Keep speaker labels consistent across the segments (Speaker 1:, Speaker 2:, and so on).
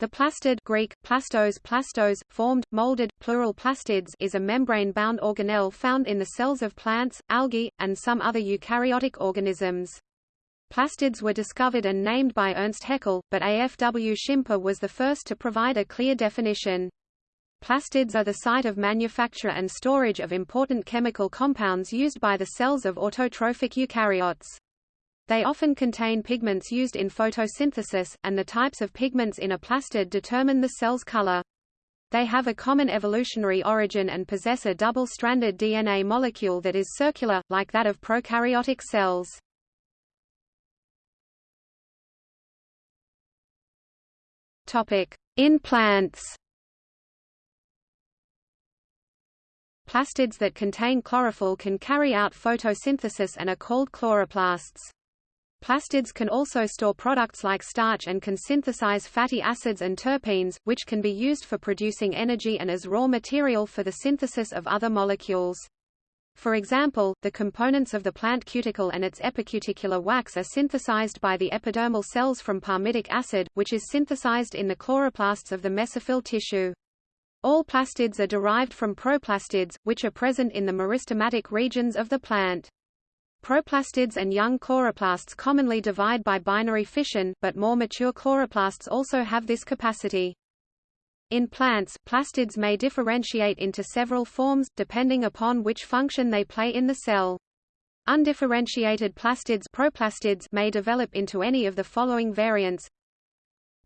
Speaker 1: The plastid Greek, plastos plastos, formed, molded, plural plastids is a membrane-bound organelle found in the cells of plants, algae, and some other eukaryotic organisms. Plastids were discovered and named by Ernst Haeckel, but A. F. W. Schimper was the first to provide a clear definition. Plastids are the site of manufacture and storage of important chemical compounds used by the cells of autotrophic eukaryotes. They often contain pigments used in photosynthesis, and the types of pigments in a plastid determine the cell's color. They have a common evolutionary origin and possess a double-stranded DNA molecule that is circular, like that of prokaryotic cells. In plants Plastids that contain chlorophyll can carry out photosynthesis and are called chloroplasts. Plastids can also store products like starch and can synthesize fatty acids and terpenes, which can be used for producing energy and as raw material for the synthesis of other molecules. For example, the components of the plant cuticle and its epicuticular wax are synthesized by the epidermal cells from palmitic acid, which is synthesized in the chloroplasts of the mesophyll tissue. All plastids are derived from proplastids, which are present in the meristematic regions of the plant. Proplastids and young chloroplasts commonly divide by binary fission, but more mature chloroplasts also have this capacity. In plants, plastids may differentiate into several forms, depending upon which function they play in the cell. Undifferentiated plastids, proplastids may develop into any of the following variants.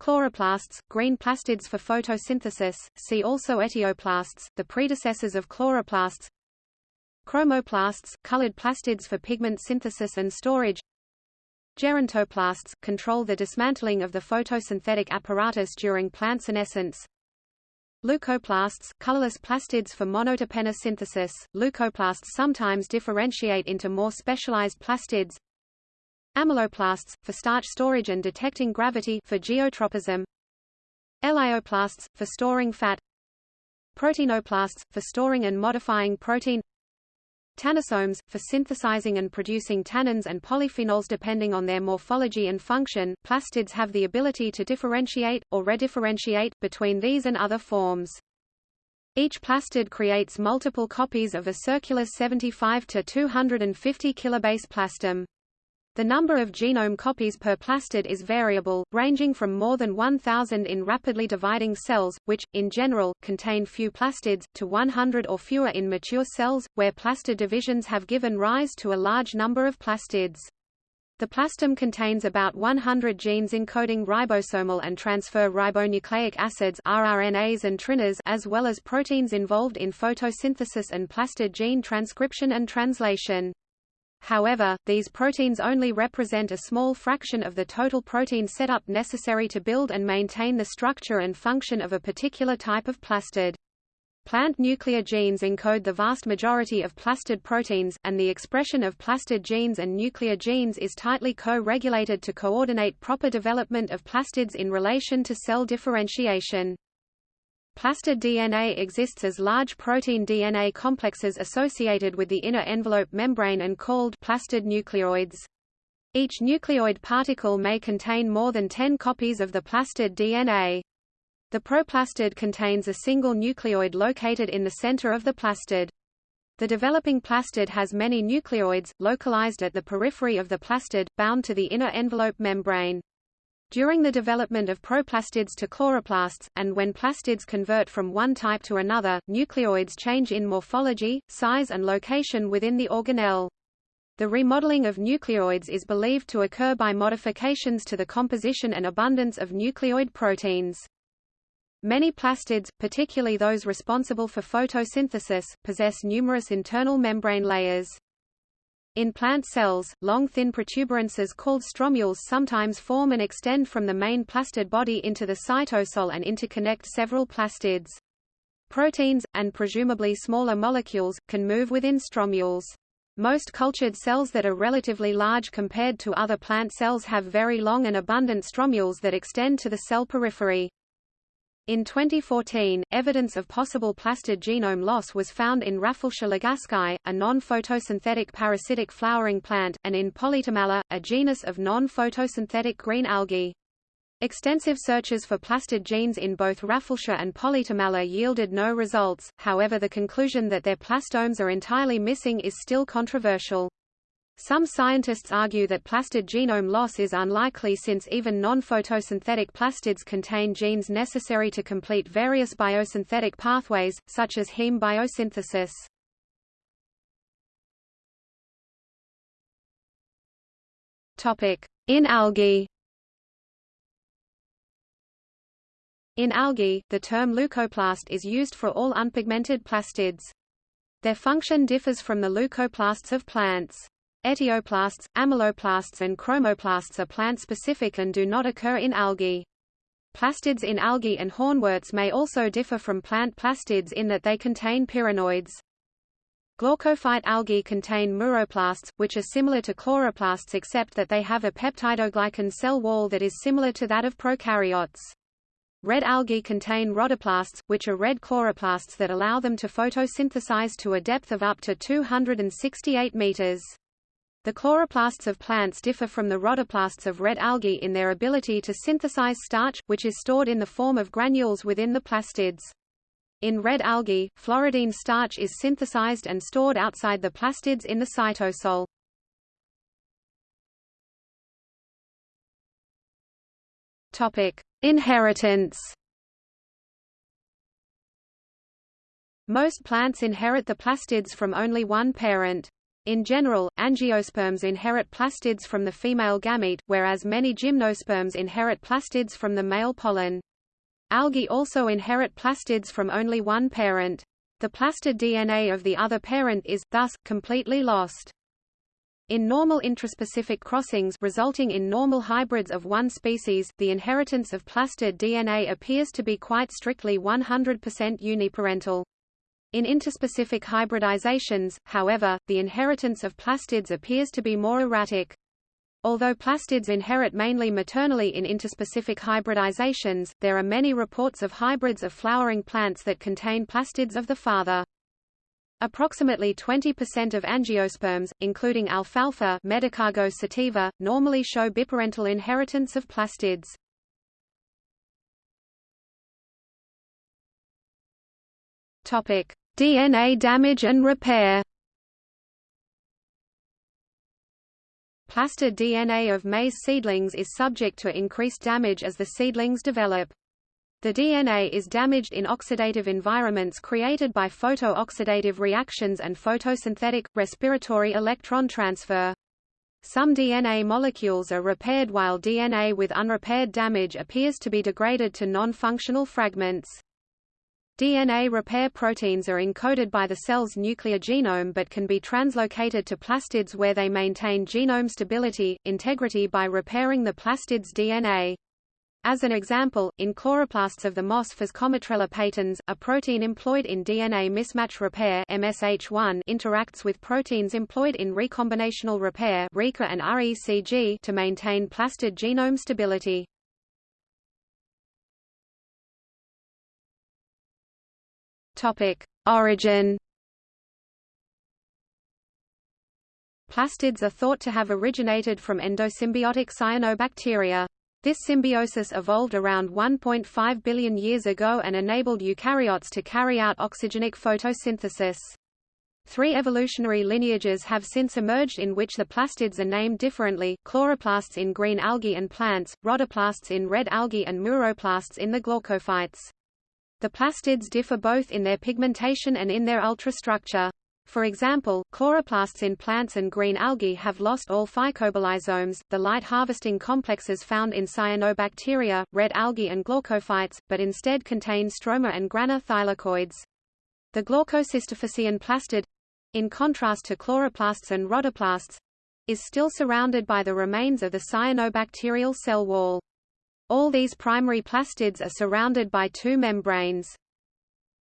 Speaker 1: Chloroplasts, green plastids for photosynthesis, see also etioplasts, the predecessors of chloroplasts Chromoplasts, colored plastids for pigment synthesis and storage Gerontoplasts, control the dismantling of the photosynthetic apparatus during plant senescence Leucoplasts, colorless plastids for monoterpene synthesis. Leucoplasts sometimes differentiate into more specialized plastids. Amyloplasts, for starch storage and detecting gravity for geotropism. Elaioplasts, for storing fat. Proteinoplasts, for storing and modifying protein. Tannosomes, for synthesizing and producing tannins and polyphenols depending on their morphology and function, plastids have the ability to differentiate, or redifferentiate, between these and other forms. Each plastid creates multiple copies of a circular 75 to 250 kilobase plastome. The number of genome copies per plastid is variable, ranging from more than 1,000 in rapidly dividing cells, which, in general, contain few plastids, to 100 or fewer in mature cells, where plastid divisions have given rise to a large number of plastids. The plastome contains about 100 genes encoding ribosomal and transfer ribonucleic acids rRNAs and tRNAs as well as proteins involved in photosynthesis and plastid gene transcription and translation. However, these proteins only represent a small fraction of the total protein setup necessary to build and maintain the structure and function of a particular type of plastid. Plant nuclear genes encode the vast majority of plastid proteins, and the expression of plastid genes and nuclear genes is tightly co-regulated to coordinate proper development of plastids in relation to cell differentiation. Plastid DNA exists as large protein DNA complexes associated with the inner envelope membrane and called plastid nucleoids. Each nucleoid particle may contain more than 10 copies of the plastid DNA. The proplastid contains a single nucleoid located in the center of the plastid. The developing plastid has many nucleoids, localized at the periphery of the plastid, bound to the inner envelope membrane. During the development of proplastids to chloroplasts, and when plastids convert from one type to another, nucleoids change in morphology, size and location within the organelle. The remodeling of nucleoids is believed to occur by modifications to the composition and abundance of nucleoid proteins. Many plastids, particularly those responsible for photosynthesis, possess numerous internal membrane layers. In plant cells, long thin protuberances called stromules sometimes form and extend from the main plastid body into the cytosol and interconnect several plastids. Proteins, and presumably smaller molecules, can move within stromules. Most cultured cells that are relatively large compared to other plant cells have very long and abundant stromules that extend to the cell periphery. In 2014, evidence of possible plastid genome loss was found in Rafflesia a non-photosynthetic parasitic flowering plant, and in Polytomella, a genus of non-photosynthetic green algae. Extensive searches for plastid genes in both Rafflesia and Polytomella yielded no results, however the conclusion that their plastomes are entirely missing is still controversial. Some scientists argue that plastid genome loss is unlikely since even non-photosynthetic plastids contain genes necessary to complete various biosynthetic pathways, such as heme biosynthesis. In algae In algae, the term leucoplast is used for all unpigmented plastids. Their function differs from the leucoplasts of plants. Etioplasts, amyloplasts and chromoplasts are plant-specific and do not occur in algae. Plastids in algae and hornworts may also differ from plant plastids in that they contain pyrenoids. Glaucophyte algae contain muroplasts, which are similar to chloroplasts except that they have a peptidoglycan cell wall that is similar to that of prokaryotes. Red algae contain rhodoplasts, which are red chloroplasts that allow them to photosynthesize to a depth of up to 268 meters. The chloroplasts of plants differ from the rhodoplasts of red algae in their ability to synthesize starch, which is stored in the form of granules within the plastids. In red algae, floridean starch is synthesized and stored outside the plastids in the cytosol. Topic: Inheritance Most plants inherit the plastids from only one parent. In general, angiosperms inherit plastids from the female gamete, whereas many gymnosperms inherit plastids from the male pollen. Algae also inherit plastids from only one parent. The plastid DNA of the other parent is, thus, completely lost. In normal intraspecific crossings resulting in normal hybrids of one species, the inheritance of plastid DNA appears to be quite strictly 100% uniparental. In interspecific hybridizations, however, the inheritance of plastids appears to be more erratic. Although plastids inherit mainly maternally in interspecific hybridizations, there are many reports of hybrids of flowering plants that contain plastids of the father. Approximately 20% of angiosperms, including alfalfa sativa, normally show biparental inheritance of plastids. Topic: DNA damage and repair. Plastid DNA of maize seedlings is subject to increased damage as the seedlings develop. The DNA is damaged in oxidative environments created by photooxidative reactions and photosynthetic, respiratory electron transfer. Some DNA molecules are repaired while DNA with unrepaired damage appears to be degraded to non-functional fragments. DNA repair proteins are encoded by the cell's nuclear genome but can be translocated to plastids where they maintain genome stability, integrity by repairing the plastid's DNA. As an example, in chloroplasts of the moss Physcomitrella patens, a protein employed in DNA mismatch repair MSH1 interacts with proteins employed in recombinational repair RECA and RECG to maintain plastid genome stability. Topic: Origin Plastids are thought to have originated from endosymbiotic cyanobacteria. This symbiosis evolved around 1.5 billion years ago and enabled eukaryotes to carry out oxygenic photosynthesis. Three evolutionary lineages have since emerged in which the plastids are named differently, chloroplasts in green algae and plants, rhodoplasts in red algae and muroplasts in the glaucophytes. The plastids differ both in their pigmentation and in their ultrastructure. For example, chloroplasts in plants and green algae have lost all phycobilisomes, the light harvesting complexes found in cyanobacteria, red algae and glaucophytes, but instead contain stroma and grana thylakoids. The glaucocystophycean plastid in contrast to chloroplasts and rhodoplasts is still surrounded by the remains of the cyanobacterial cell wall. All these primary plastids are surrounded by two membranes.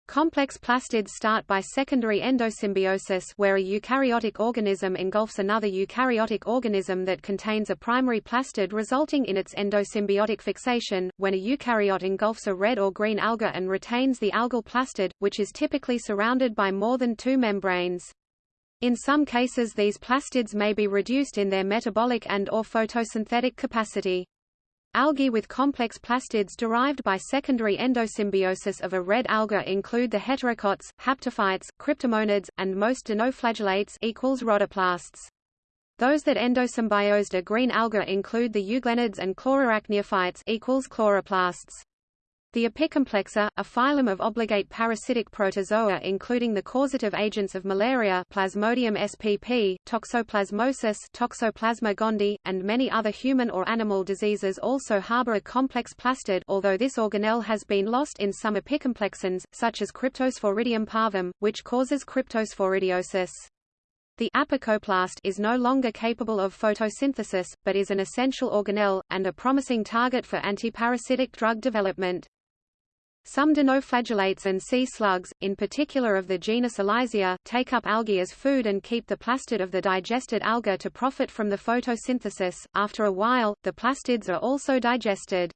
Speaker 1: Complex plastids start by secondary endosymbiosis where a eukaryotic organism engulfs another eukaryotic organism that contains a primary plastid resulting in its endosymbiotic fixation, when a eukaryote engulfs a red or green alga and retains the algal plastid, which is typically surrounded by more than two membranes. In some cases these plastids may be reduced in their metabolic and or photosynthetic capacity. Algae with complex plastids derived by secondary endosymbiosis of a red alga include the heterokonts, haptophytes, cryptomonads, and most dinoflagellates equals rhodoplasts. Those that endosymbiosed a green alga include the euglenids and chlorarachniophytes equals chloroplasts. The Apicomplexa, a phylum of obligate parasitic protozoa including the causative agents of malaria Plasmodium spp, toxoplasmosis Toxoplasma gondii, and many other human or animal diseases also harbor a complex plastid although this organelle has been lost in some apicomplexans, such as Cryptosporidium parvum, which causes cryptosporidiosis. The apicoplast is no longer capable of photosynthesis, but is an essential organelle, and a promising target for antiparasitic drug development. Some dinoflagellates and sea slugs, in particular of the genus Elysia, take up algae as food and keep the plastid of the digested alga to profit from the photosynthesis. After a while, the plastids are also digested.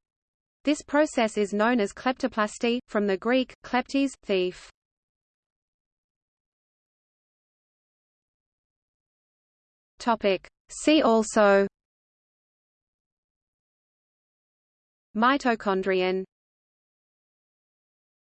Speaker 1: This process is known as kleptoplasty, from the Greek, kleptes, thief. Topic. See also Mitochondrion